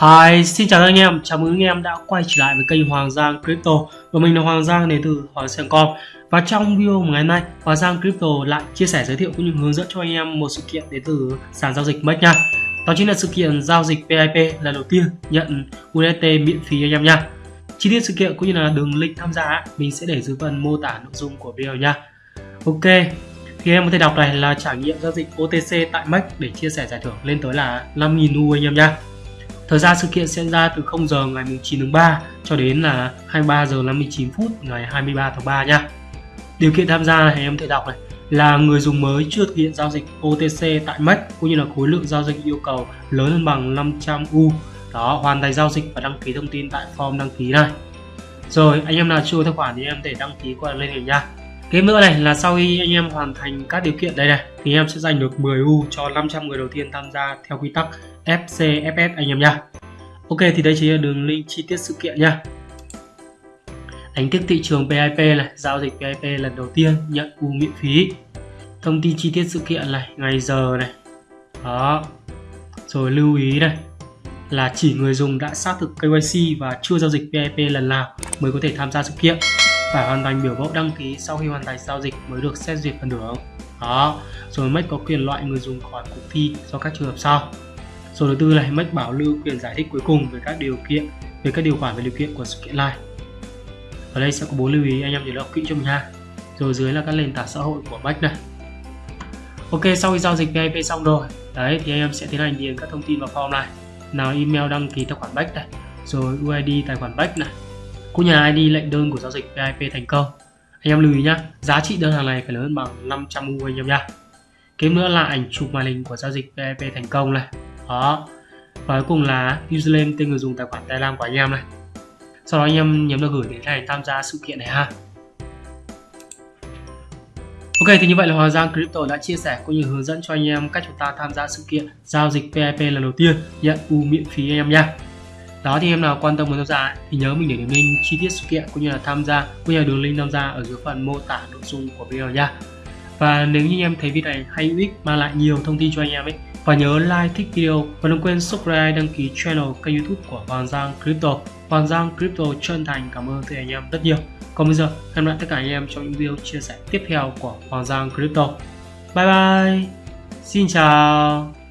Hi, xin chào các anh em, chào mừng anh em đã quay trở lại với kênh Hoàng Giang Crypto. Và mình là Hoàng Giang đến từ Hoàng Giang Com. Và trong video ngày hôm nay Hoàng Giang Crypto lại chia sẻ giới thiệu cũng như hướng dẫn cho anh em một sự kiện đến từ sàn giao dịch MEX nha. Đó chính là sự kiện giao dịch PIP lần đầu tiên nhận USDT miễn phí anh em nha. Chi tiết sự kiện cũng như là đường link tham gia mình sẽ để dưới phần mô tả nội dung của video nha. Ok thì em có thể đọc này là trải nghiệm giao dịch OTC tại MEX để chia sẻ giải thưởng lên tới là 5.000 U anh em nha. Thời gian sự kiện sẽ diễn ra từ 0 giờ ngày 9 tháng 3 cho đến là 23 giờ 59 phút ngày 23 tháng 3 nha. Điều kiện tham gia này em thể đọc này là người dùng mới chưa thực hiện giao dịch OTC tại MEX cũng như là khối lượng giao dịch yêu cầu lớn hơn bằng 500 U. Đó, hoàn thành giao dịch và đăng ký thông tin tại form đăng ký này. Rồi, anh em nào chưa tài khoản thì em thể đăng ký qua lên này nha. Cái nữa này là sau khi anh em hoàn thành các điều kiện đây này thì em sẽ giành được 10 U cho 500 người đầu tiên tham gia theo quy tắc FCFS anh em nha. Ok thì đây chính là đường link chi tiết sự kiện nha. Đánh thức thị trường PIP này, giao dịch PIP lần đầu tiên nhận U miễn phí. Thông tin chi tiết sự kiện này, ngày giờ này. Đó. Rồi lưu ý này là chỉ người dùng đã xác thực KYC và chưa giao dịch PIP lần nào mới có thể tham gia sự kiện phải hoàn thành biểu mẫu đăng ký sau khi hoàn thành giao dịch mới được xét duyệt phần thưởng. Đó, rồi MEX có quyền loại người dùng khỏi cuộc thi do các trường hợp sau. Rồi thứ tư này MEX bảo lưu quyền giải thích cuối cùng về các điều kiện, về các điều khoản và điều kiện của sự kiện này. Ở đây sẽ có bốn lưu ý, anh em nhớ đọc kỹ cho mình ha. Rồi dưới là các nền tảng xã hội của MEX này. Ok, sau khi giao dịch VIP xong rồi, đấy, thì anh em sẽ tiến hành điền các thông tin vào form này. Nào email đăng ký tài khoản MEX này, rồi UID tài khoản MEX này cũng nhà ID lệnh đơn của giao dịch VIP thành công? Anh em lưu ý nhá, giá trị đơn hàng này phải lớn bằng 500 U anh em nhá. Kế nữa là ảnh chụp màn hình của giao dịch VIP thành công này. Đó. Và cuối cùng là username tên người dùng tài khoản Telegram của anh em này. Sau đó anh em nhấn vào gửi để này tham gia sự kiện này ha. Ok, thì như vậy là Hoàng Giang Crypto đã chia sẻ cũng như hướng dẫn cho anh em cách chúng ta tham gia sự kiện giao dịch PIP lần đầu tiên. Nhận U miễn phí anh em nha đó thì em nào quan tâm muốn tham gia thì nhớ mình để đường link chi tiết sự kiện cũng như là tham gia cũng như là đường link tham gia ở dưới phần mô tả nội dung của video nha. Và nếu như em thấy video này hay hữu ích, mang lại nhiều thông tin cho anh em ấy, và nhớ like, thích video, và đừng quên subscribe, đăng ký channel kênh youtube của Hoàng Giang Crypto. Hoàng Giang Crypto chân thành cảm ơn từ anh em rất nhiều. Còn bây giờ, hẹn gặp lại tất cả anh em trong những video chia sẻ tiếp theo của Hoàng Giang Crypto. Bye bye. Xin chào.